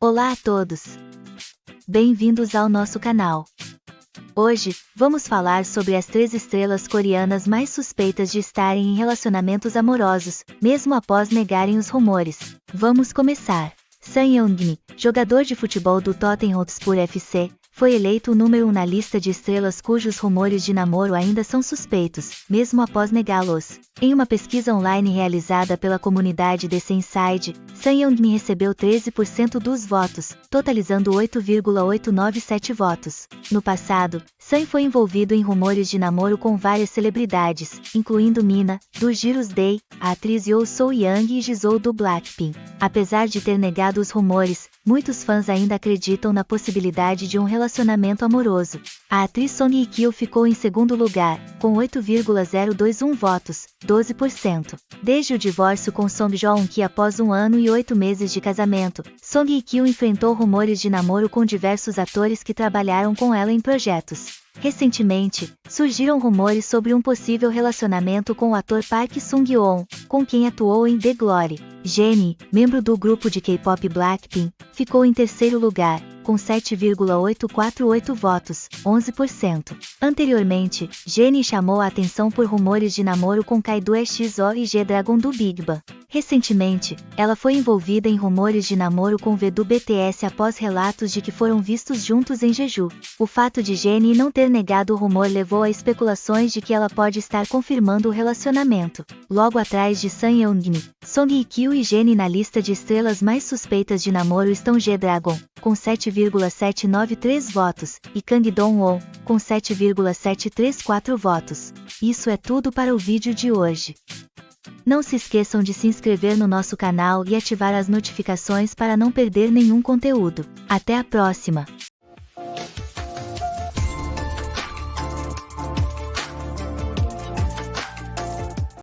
Olá a todos! Bem-vindos ao nosso canal. Hoje, vamos falar sobre as três estrelas coreanas mais suspeitas de estarem em relacionamentos amorosos, mesmo após negarem os rumores. Vamos começar. Sun Young-mi, jogador de futebol do Tottenham Hotspur FC, foi eleito o número 1 um na lista de estrelas cujos rumores de namoro ainda são suspeitos, mesmo após negá-los. Em uma pesquisa online realizada pela comunidade The Senside, Sun Young-mi recebeu 13% dos votos, totalizando 8,897 votos. No passado, Sun foi envolvido em rumores de namoro com várias celebridades, incluindo Mina, do Girls Day, a atriz Yoo So-young e Jisoo do Blackpink. Apesar de ter negado os rumores, muitos fãs ainda acreditam na possibilidade de um relacionamento amoroso. A atriz Song Hye-kyo ficou em segundo lugar, com 8,021 votos, 12%. Desde o divórcio com Song Joong-ki após um ano e oito meses de casamento, Song Hye-kyo enfrentou rumores de namoro com diversos atores que trabalharam com ela em projetos. Recentemente, surgiram rumores sobre um possível relacionamento com o ator Park Sung-yeon, com quem atuou em The Glory. Jennie, membro do grupo de K-pop Blackpink, ficou em terceiro lugar, com 7,848 votos, 11%. Anteriormente, Jennie chamou a atenção por rumores de namoro com Kaido XO e G-Dragon do Big Bang. Recentemente, ela foi envolvida em rumores de namoro com V do BTS após relatos de que foram vistos juntos em Jeju. O fato de Jennie não ter negado o rumor levou a especulações de que ela pode estar confirmando o relacionamento. Logo atrás de Sun Young-mi, Song Hye-kyo e Jennie na lista de estrelas mais suspeitas de namoro estão G-Dragon, com 7,793 votos, e Kang Dong-won, com 7,734 votos. Isso é tudo para o vídeo de hoje. Não se esqueçam de se inscrever no nosso canal e ativar as notificações para não perder nenhum conteúdo. Até a próxima!